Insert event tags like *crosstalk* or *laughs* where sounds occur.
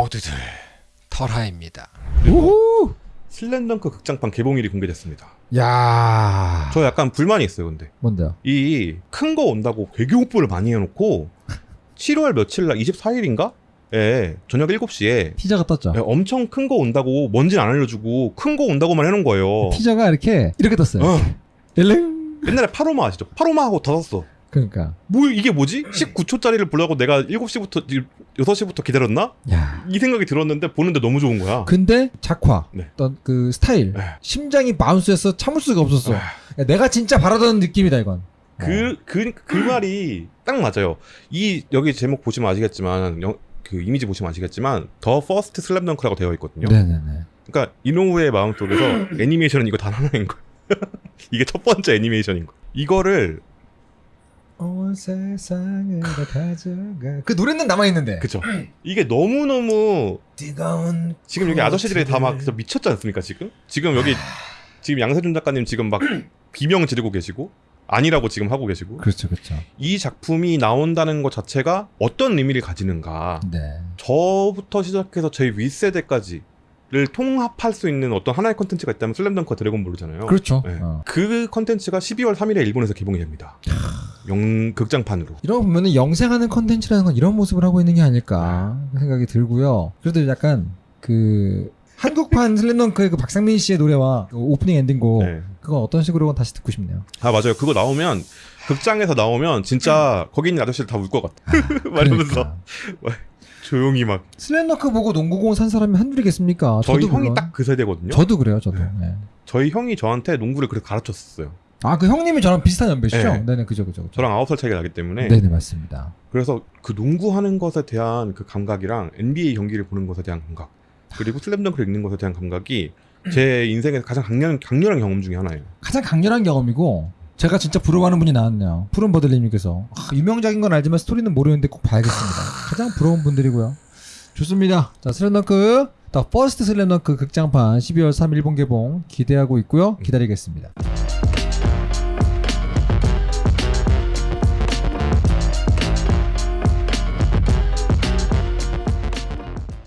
모두들 털하입니다. 우후! 슬램덩크 극장판 개봉일이 공개됐습니다. 야 저 약간 불만이 있어요, 근데. 뭔데요? 이 큰 거 온다고 되게 홍보를 많이 해놓고 7월 며칠 날 24일인가? 에 저녁 7시에 티저가 떴죠. 엄청 큰 거 온다고 뭔지는 안 알려주고 큰 거 온다고만 해놓은 거예요. 티저가 이렇게 이렇게 떴어요. 어. 일릉. 옛날에 파로마 아시죠? 파로마 하고 닫았어. 그러니까 뭐 이게 뭐지? 19초짜리를 보려고 내가 7시부터 6시부터 기다렸나? 야. 이 생각이 들었는데 보는데 너무 좋은 거야. 근데 작화, 네. 어떤 그 스타일, 네. 심장이 bounce해서 참을 수가 없었어. 아. 야, 내가 진짜 바라던 느낌이다 이건. 그, 그, 그 말이 딱 맞아요. 이, 여기 제목 보시면 아시겠지만, 영- 그 이미지 보시면 아시겠지만, The First 슬램덩크라고 되어 있거든요. 네네네. 그러니까 이노우에 마음속에서 애니메이션은 이거 단 하나인 거예요. *laughs* 이게 첫 번째 애니메이션인 거예요. 이거를, 온 세상을 다 가져가. 그 노래는 남아 있는데. 그쵸. 이게 너무너무, 뜨거운 지금 여기 아저씨들이 다 막. 미쳤지 않습니까, 지금? 지금 여기, 지금 양세준 작가님 지금 막 *clears throat* 비명 지르고 계시고, 아니라고 지금 하고 계시고, 그렇죠, 그렇죠. 이 작품이 나온다는 것 자체가 어떤 의미를 가지는가, 네. 저부터 시작해서 저희 윗세대까지 를 통합할 수 있는 어떤 하나의 컨텐츠가 있다면 슬램덩크와 드래곤볼이잖아요. 그렇죠. 네. 어. 그 컨텐츠가 12월 3일에 일본에서 개봉이 됩니다. 영 극장판으로. 이런 거 보면은 영생하는 컨텐츠라는 건 이런 모습을 하고 있는 게 아닐까 생각이 들고요. 그래도 약간 그 한국판 슬램덩크의 그 박상민 씨의 노래와 그 오프닝 엔딩곡 네. 그건 어떤 식으로 다시 듣고 싶네요. 아 맞아요. 그거 나오면 극장에서 나오면 진짜 거기 있는 아저씨들 다 울 것 같아. *laughs* 말하면서 그러니까. 조용히 막. 슬램덩크 보고 농구공 산 사람이 한둘이겠습니까? 저희 저도 형이. 딱 그 세대거든요. 저도 그래요, 저도. 네. 네. 저희 형이 저한테 농구를 그렇게 가르쳤었어요. 아, 그 형님이 저랑 비슷한 연배시죠? 네. 네, 네, 그죠, 그죠. 그죠. 저랑 9살 차이가 나기 때문에. 네, 네, 맞습니다. 그래서 그 농구하는 것에 대한 그 감각이랑 NBA 경기를 보는 것에 대한 감각 그리고 슬램덩크를 읽는 것에 대한 감각이 제 인생에서 가장 강렬한, 강렬한 경험 중에 하나예요. 가장 강렬한 경험이고 제가 진짜 부러워하는 분이 나왔네요. 푸른 버들님께서 아, 유명작인 건 알지만 스토리는 모르는데 꼭 봐야겠습니다. 가장 부러운 분들이고요. 좋습니다. 자 슬램덩크 The First 슬램덩크 극장판 12월 3일 일본 개봉 기대하고 있고요. 기다리겠습니다.